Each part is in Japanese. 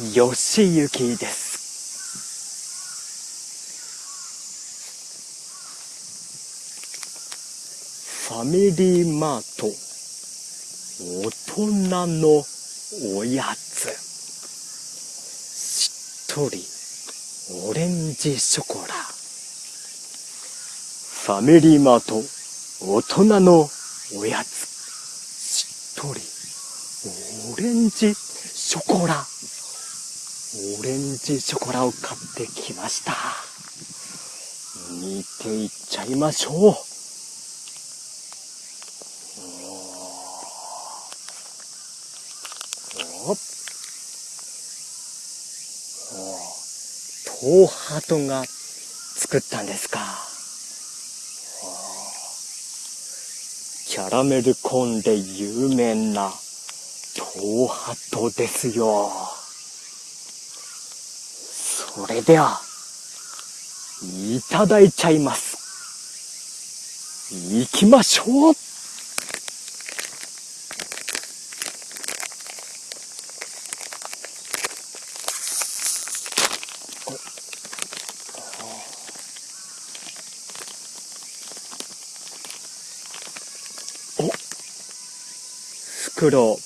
よしゆきです。ファミリーマート、大人のおやつ。しっとり、オレンジショコラ。ファミリーマート、大人のおやつ。しっとり、オレンジショコラ。オレンジショコラを買ってきました。煮ていっちゃいましょう。おお東ハトが作ったんですか。キャラメルコーンで有名な東ハトですよ。それでは、いただいちゃいます。行きましょうお袋を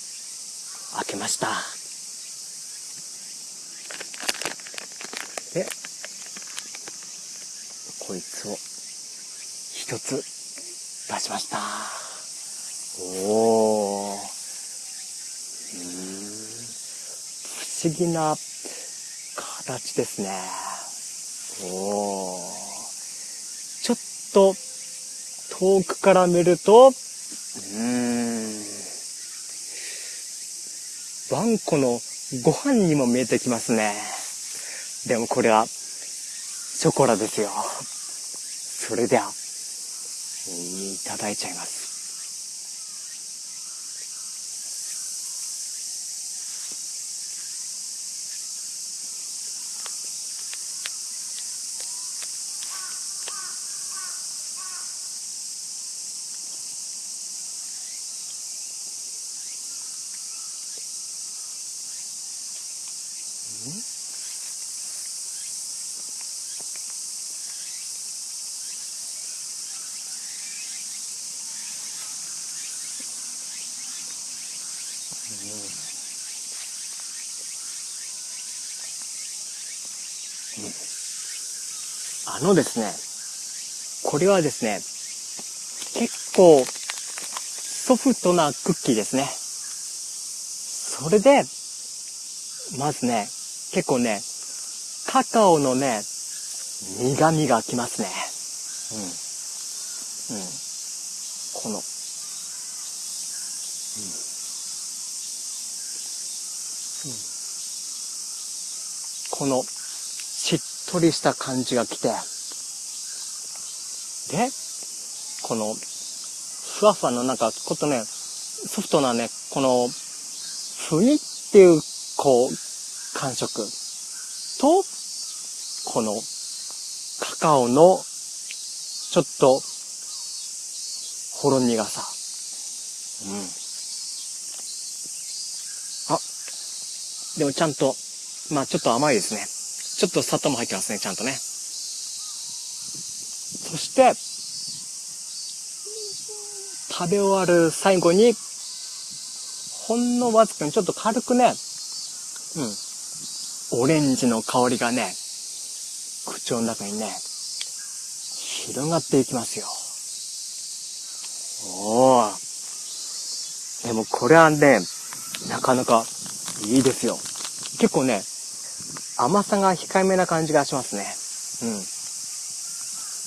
開けました。こいつを一つ出しました。おー。不思議な形ですね。おー。ちょっと遠くから見ると、うーん。ワンコのご飯にも見えてきますね。でもこれは、ショコラですよ。それでは、いただいちゃいます。あのですね、これはですね、結構ソフトなクッキーですね。それで、まずね、結構ね、カカオのね、苦味がきますね。うん。うん。この、うんこの、しっとりした感じが来て、で、この、ふわふわのなんか、ことね、ソフトなね、この、ふにっていう、こう、感触と、この、カカオの、ちょっと、ほろ苦さ。うん。でもちゃんと、まあちょっと甘いですね。ちょっと砂糖も入ってますね、ちゃんとね。そして、食べ終わる最後に、ほんのわずかにちょっと軽くね、うん、オレンジの香りがね、口の中にね、広がっていきますよ。おー。でもこれはね、なかなかいいですよ。結構ね、甘さが控えめな感じがしますね。うん。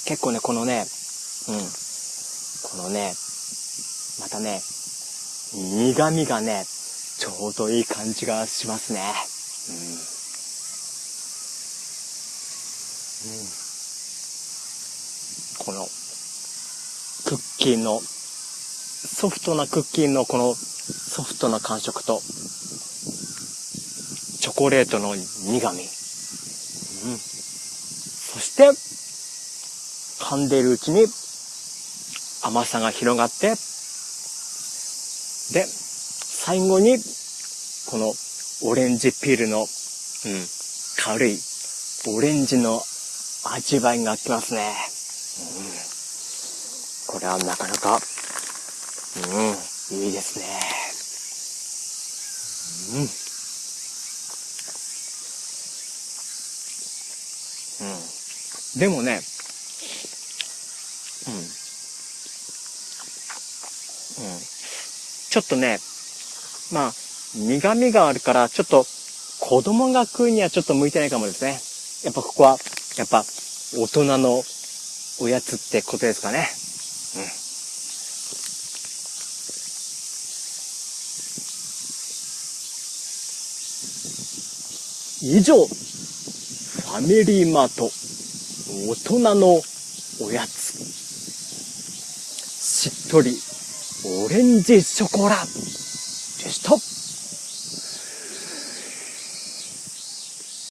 結構ね、このね、うん。このね、またね、苦味がね、ちょうどいい感じがしますね。うん。うん。この、クッキーの、ソフトなクッキーのこのソフトな感触と、チョコレートの苦味。うん。そして、噛んでいるうちに甘さが広がって、で、最後に、このオレンジピールのうん、軽いオレンジの味わいがきますね。うん、これはなかなか、うん、いいですね。うん。うん。でもね、うん。うん。ちょっとね、まあ、苦味があるから、ちょっと子供が食うにはちょっと向いてないかもですね。やっぱここは、やっぱ大人のおやつってことですかね。うん。以上、ファミリーマート、大人のおやつ。しっとり、オレンジショコラでした。